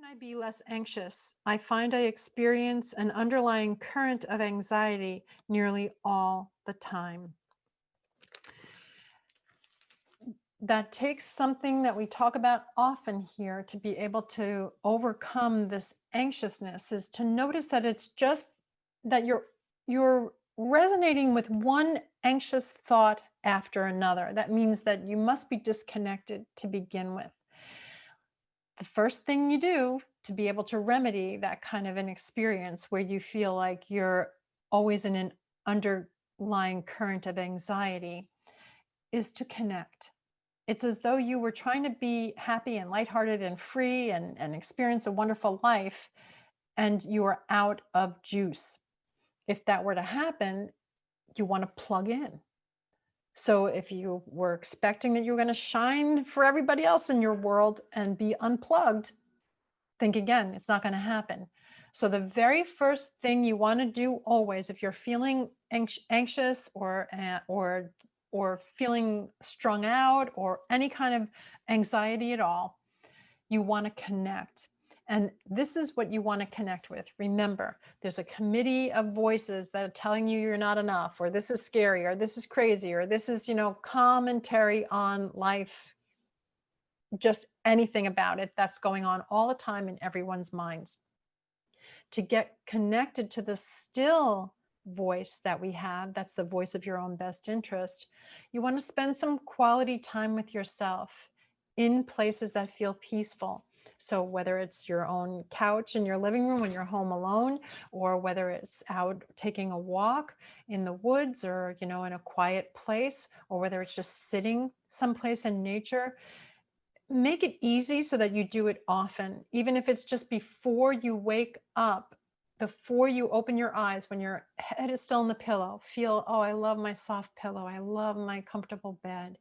can I be less anxious? I find I experience an underlying current of anxiety nearly all the time. That takes something that we talk about often here to be able to overcome this anxiousness is to notice that it's just that you're you're resonating with one anxious thought after another. That means that you must be disconnected to begin with the first thing you do to be able to remedy that kind of an experience where you feel like you're always in an underlying current of anxiety is to connect. It's as though you were trying to be happy and lighthearted and free and, and experience a wonderful life and you are out of juice. If that were to happen, you want to plug in. So if you were expecting that you were going to shine for everybody else in your world and be unplugged, think again, it's not going to happen. So the very first thing you want to do always, if you're feeling anxious or, uh, or, or feeling strung out or any kind of anxiety at all, you want to connect. And this is what you want to connect with. Remember, there's a committee of voices that are telling you you're not enough, or this is scary, or this is crazy, or this is, you know, commentary on life, just anything about it that's going on all the time in everyone's minds. To get connected to the still voice that we have, that's the voice of your own best interest, you want to spend some quality time with yourself in places that feel peaceful so whether it's your own couch in your living room when you're home alone, or whether it's out taking a walk in the woods or, you know, in a quiet place, or whether it's just sitting someplace in nature, make it easy so that you do it often, even if it's just before you wake up before you open your eyes, when your head is still in the pillow, feel, oh, I love my soft pillow. I love my comfortable bed.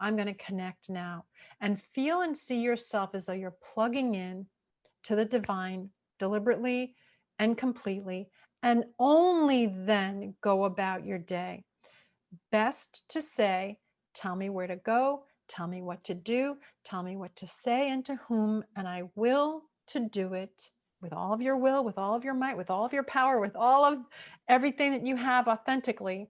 I'm going to connect now and feel and see yourself as though you're plugging in to the divine deliberately and completely, and only then go about your day. Best to say, tell me where to go, tell me what to do, tell me what to say and to whom, and I will to do it with all of your will, with all of your might, with all of your power, with all of everything that you have authentically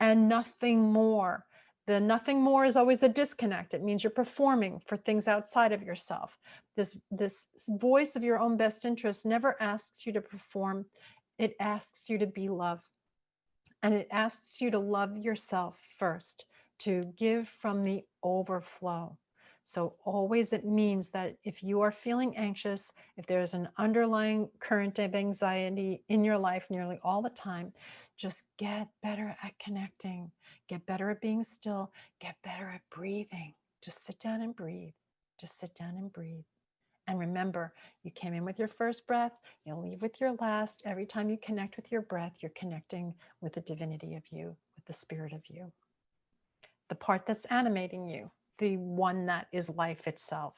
and nothing more. The nothing more is always a disconnect. It means you're performing for things outside of yourself. This, this voice of your own best interest never asks you to perform. It asks you to be love. And it asks you to love yourself first, to give from the overflow. So always it means that if you are feeling anxious, if there's an underlying current of anxiety in your life nearly all the time, just get better at connecting, get better at being still, get better at breathing. Just sit down and breathe. Just sit down and breathe. And remember, you came in with your first breath, you'll leave with your last. Every time you connect with your breath, you're connecting with the divinity of you, with the spirit of you. The part that's animating you, the one that is life itself.